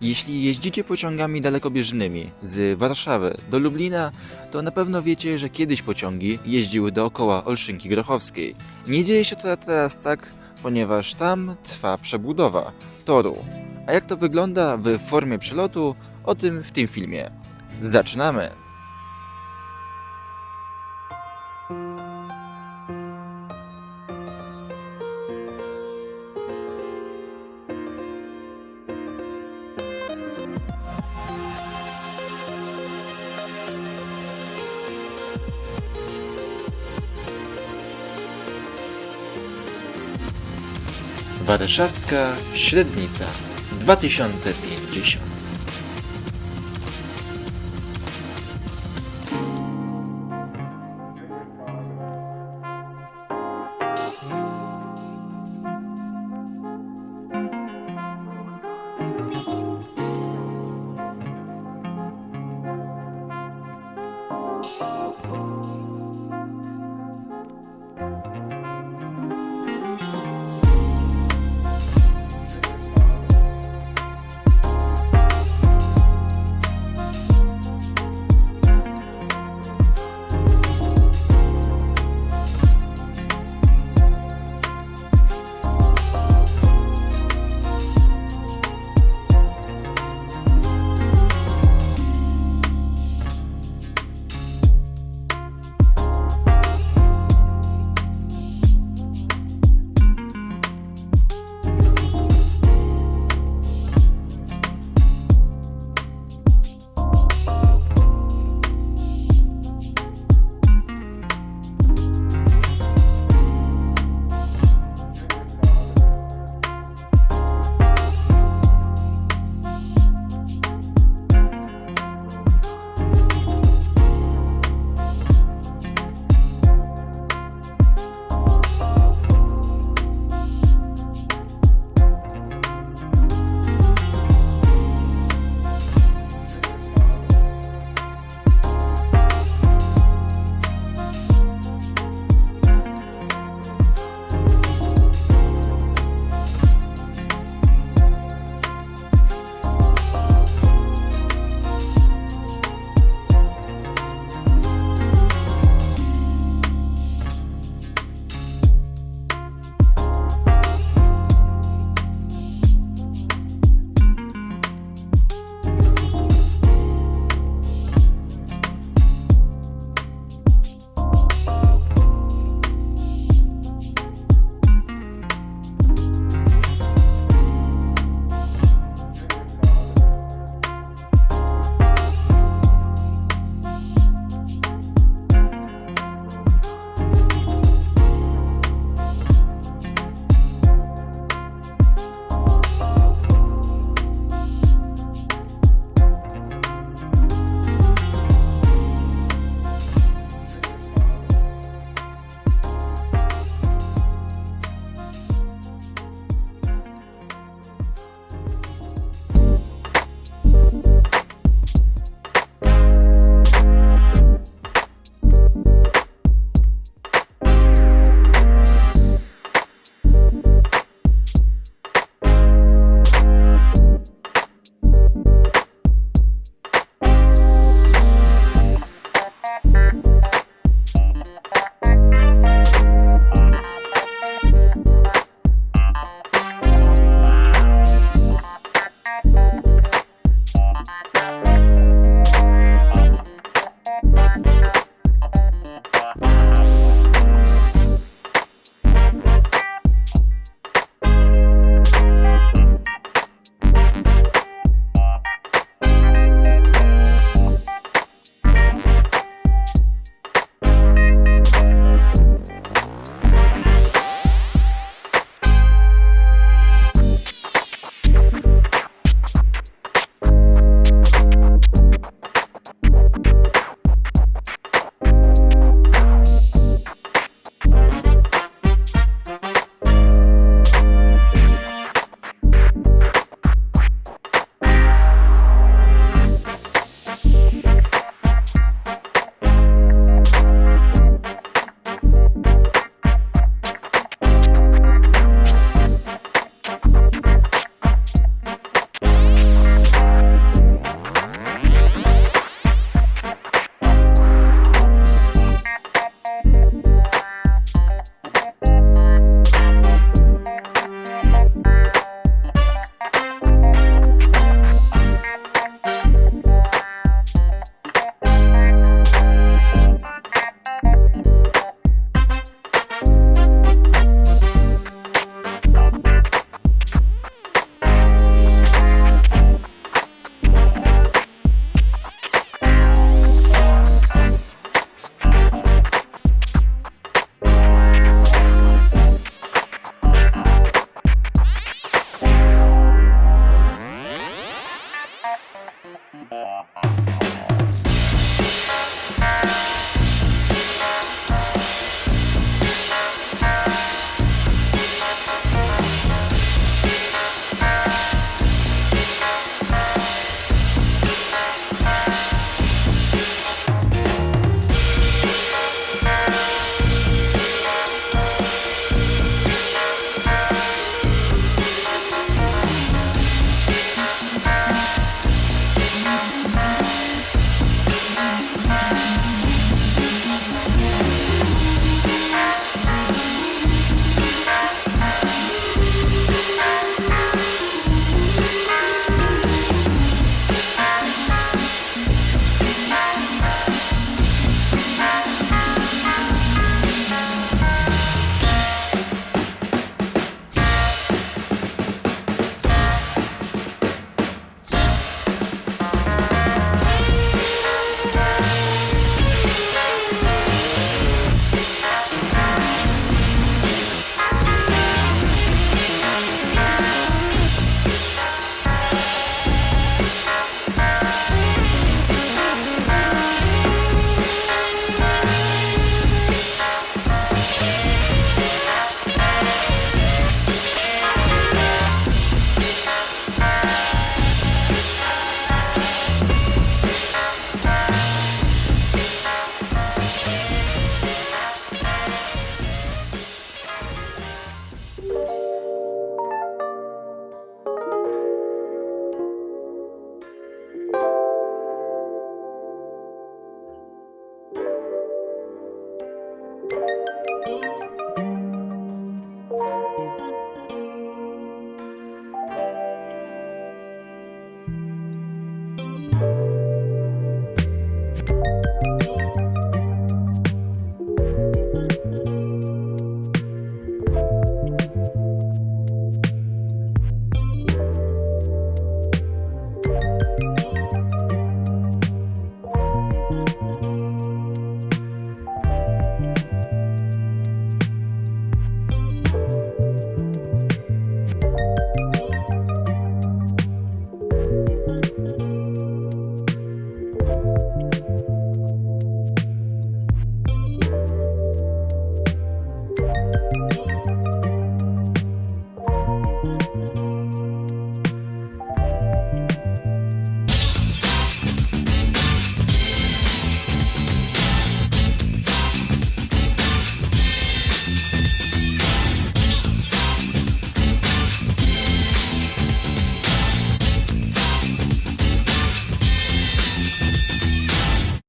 Jeśli jeździcie pociągami dalekobieżnymi z Warszawy do Lublina, to na pewno wiecie, że kiedyś pociągi jeździły dookoła Olszynki Grochowskiej. Nie dzieje się to teraz tak, ponieważ tam trwa przebudowa toru. A jak to wygląda w formie przelotu, o tym w tym filmie. Zaczynamy! Warszawska Średnica 2050 Uh-huh.